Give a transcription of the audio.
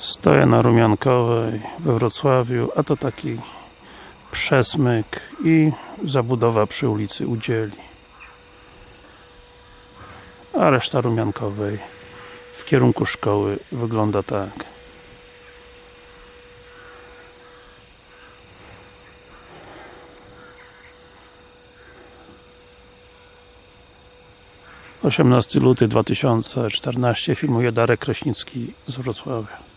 Stoję na Rumiankowej we Wrocławiu, a to taki przesmyk i zabudowa przy ulicy Udzieli. A reszta Rumiankowej w kierunku szkoły wygląda tak. Osiemnasty luty 2014 filmuje Darek Kraśnicki z Wrocławia.